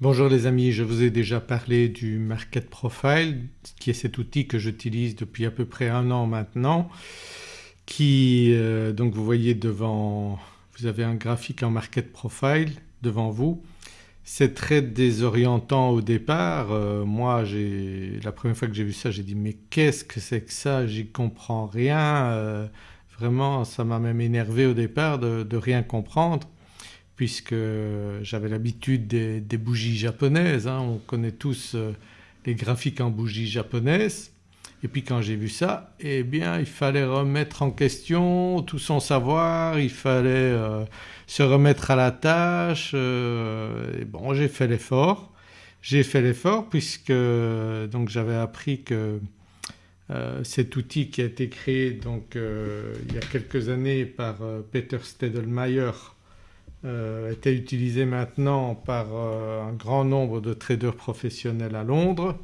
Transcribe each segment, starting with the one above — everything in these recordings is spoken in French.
Bonjour les amis, je vous ai déjà parlé du Market Profile qui est cet outil que j'utilise depuis à peu près un an maintenant qui euh, donc vous voyez devant vous avez un graphique en Market Profile devant vous. C'est très désorientant au départ, euh, moi j'ai la première fois que j'ai vu ça j'ai dit mais qu'est-ce que c'est que ça, j'y comprends rien, euh, vraiment ça m'a même énervé au départ de, de rien comprendre puisque j'avais l'habitude des, bougies japonaises, hein. on connaît tous euh, les graphiques en bougies japonaises et puis quand j'ai vu ça eh bien il fallait remettre en question tout son savoir, il fallait euh, se remettre à la tâche euh, et bon j'ai fait l'effort. J'ai fait l'effort puisque donc j'avais appris que cet outil qui a été créé donc il y a quelques années par Peter Stedelmayer était utilisé maintenant par euh, un grand nombre de traders professionnels à Londres.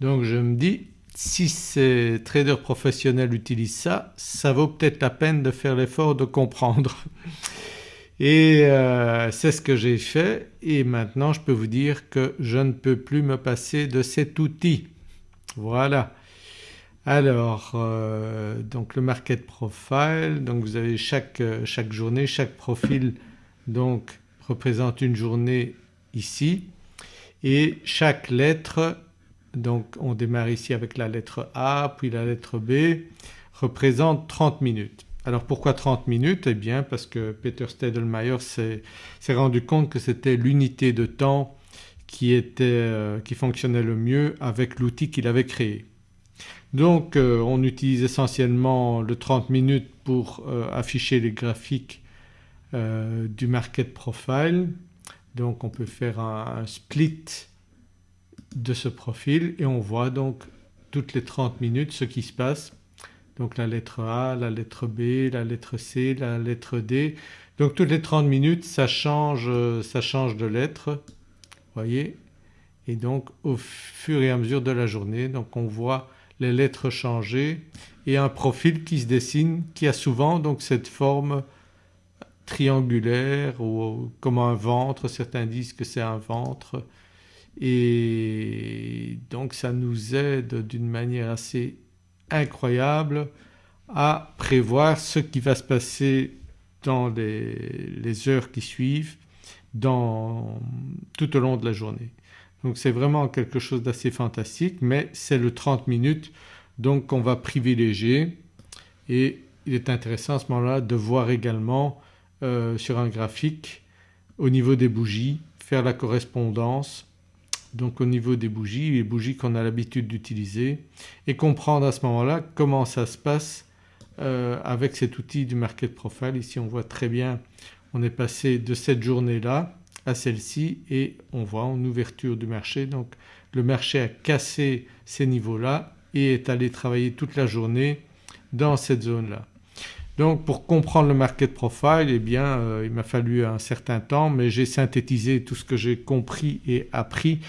Donc je me dis si ces traders professionnels utilisent ça, ça vaut peut-être la peine de faire l'effort de comprendre. Et euh, c'est ce que j'ai fait et maintenant je peux vous dire que je ne peux plus me passer de cet outil. Voilà. Alors donc le market profile, donc vous avez chaque, chaque journée, chaque profil donc représente une journée ici et chaque lettre donc on démarre ici avec la lettre A puis la lettre B représente 30 minutes. Alors pourquoi 30 minutes? Eh bien parce que Peter Stedelmayer s'est rendu compte que c'était l'unité de temps qui, était, euh, qui fonctionnait le mieux avec l'outil qu'il avait créé. Donc euh, on utilise essentiellement le 30 minutes pour euh, afficher les graphiques euh, du market profile. Donc on peut faire un, split de ce profil et on voit donc toutes les 30 minutes ce qui se passe. Donc la lettre A, la lettre B, la lettre C, la lettre D. Donc toutes les 30 minutes ça change, ça change de lettre, voyez et donc au fur et à mesure de la journée donc on voit les lettres changer et un profil qui se dessine qui a souvent donc cette forme triangulaire ou comme un ventre, certains disent que c'est un ventre. Et donc ça nous aide d'une manière assez incroyable à prévoir ce qui va se passer dans les, heures qui suivent dans, tout au long de la journée. Donc c'est vraiment quelque chose d'assez fantastique mais c'est le 30 minutes donc qu'on va privilégier. Et il est intéressant à ce moment-là de voir également euh, sur un graphique au niveau des bougies, faire la correspondance donc au niveau des bougies, les bougies qu'on a l'habitude d'utiliser et comprendre à ce moment-là comment ça se passe euh, avec cet outil du market profile. Ici on voit très bien on est passé de cette journée-là à celle-ci et on voit en ouverture du marché donc le marché a cassé ces niveaux-là et est allé travailler toute la journée dans cette zone-là. Donc pour comprendre le market profile eh bien euh, il m'a fallu un certain temps mais j'ai synthétisé tout ce que j'ai compris et appris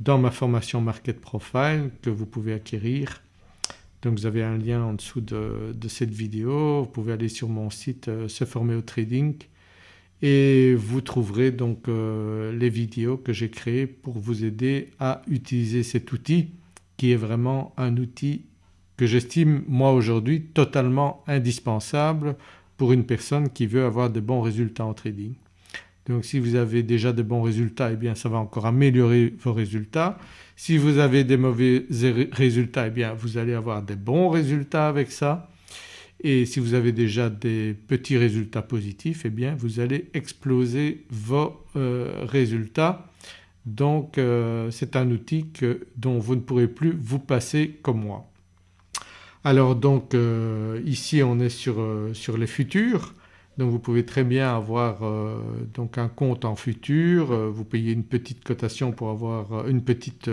dans ma formation market profile que vous pouvez acquérir. Donc vous avez un lien en dessous de, cette vidéo, vous pouvez aller sur mon site euh, se former au trading et vous trouverez donc euh, les vidéos que j'ai créées pour vous aider à utiliser cet outil qui est vraiment un outil que j'estime moi aujourd'hui totalement indispensable pour une personne qui veut avoir de bons résultats en trading. Donc si vous avez déjà de bons résultats eh bien ça va encore améliorer vos résultats. Si vous avez des mauvais résultats eh bien vous allez avoir des bons résultats avec ça et si vous avez déjà des petits résultats positifs eh bien vous allez exploser vos euh, résultats. Donc euh, c'est un outil dont vous ne pourrez plus vous passer comme moi. Alors donc euh, ici on est sur, euh, sur, les futurs. Donc vous pouvez très bien avoir euh, donc un compte en futur, vous payez une petite cotation pour avoir une petite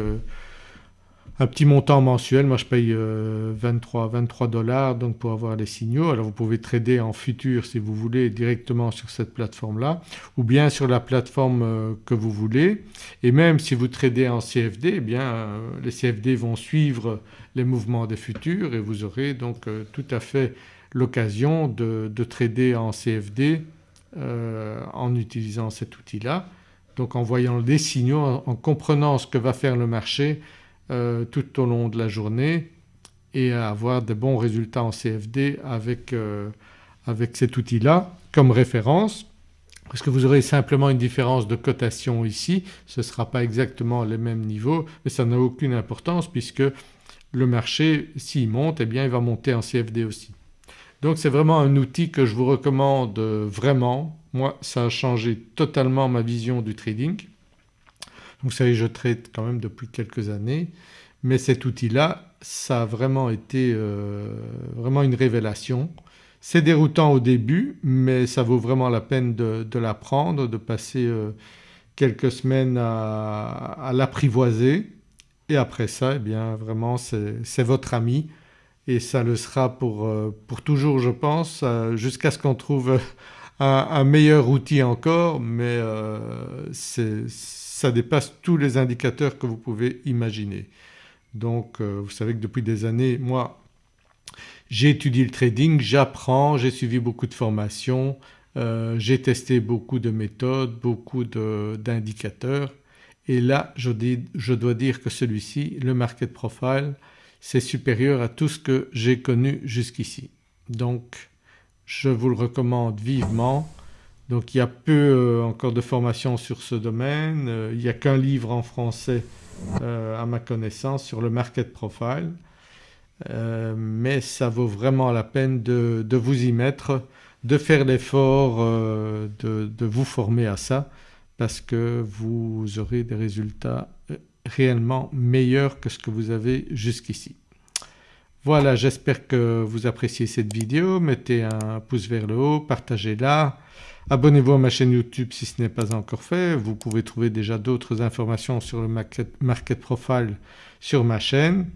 un petit montant mensuel, moi je paye 23, 23 dollars donc pour avoir les signaux. Alors vous pouvez trader en futur si vous voulez directement sur cette plateforme-là ou bien sur la plateforme que vous voulez et même si vous tradez en CFD eh bien les CFD vont suivre les mouvements des futurs et vous aurez donc euh, tout à fait l'occasion de, trader en CFD euh, en utilisant cet outil-là. donc en voyant des signaux, en, comprenant ce que va faire le marché euh, tout au long de la journée et à avoir de bons résultats en CFD avec, euh, avec cet outil-là comme référence parce que vous aurez simplement une différence de cotation ici, ce ne sera pas exactement les mêmes niveaux mais ça n'a aucune importance puisque le marché s'il monte eh bien il va monter en CFD aussi. Donc c'est vraiment un outil que je vous recommande vraiment. Moi ça a changé totalement ma vision du trading. Vous savez je trade quand même depuis quelques années mais cet outil-là ça a vraiment été euh, vraiment une révélation. C'est déroutant au début mais ça vaut vraiment la peine de, l'apprendre, de passer euh, quelques semaines à l'apprivoiser. Et après ça eh bien vraiment c'est votre ami. Et ça le sera pour, euh, pour toujours je pense jusqu'à ce qu'on trouve un, meilleur outil encore. Mais euh, ça dépasse tous les indicateurs que vous pouvez imaginer. Donc vous savez que depuis des années moi j'ai étudié le trading, j'apprends, j'ai suivi beaucoup de formations, j'ai testé beaucoup de méthodes, beaucoup d'indicateurs et là je, je dois dire que celui-ci, le Market Profile, c'est supérieur à tout ce que j'ai connu jusqu'ici. Donc je vous le recommande vivement. Donc il y a peu euh, encore de formation sur ce domaine, euh, il n'y a qu'un livre en français euh, à ma connaissance sur le Market Profile mais ça vaut vraiment la peine de, vous y mettre, de faire l'effort de, de, vous former à ça parce que vous aurez des résultats réellement meilleurs que ce que vous avez jusqu'ici. Voilà j'espère que vous appréciez cette vidéo, mettez un pouce vers le haut, partagez-la, abonnez-vous à ma chaîne YouTube si ce n'est pas encore fait, vous pouvez trouver déjà d'autres informations sur le market, profile sur ma chaîne.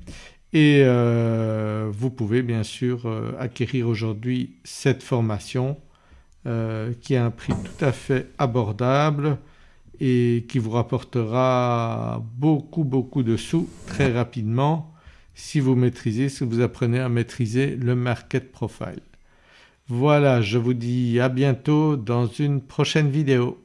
Et euh, vous pouvez bien sûr euh, acquérir aujourd'hui cette formation euh, qui a un prix tout à fait abordable et qui vous rapportera beaucoup beaucoup de sous très rapidement si vous maîtrisez, si vous apprenez à maîtriser le market profile. Voilà je vous dis à bientôt dans une prochaine vidéo.